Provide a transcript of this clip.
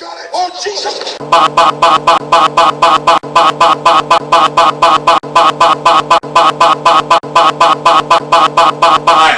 Oh, Jesus.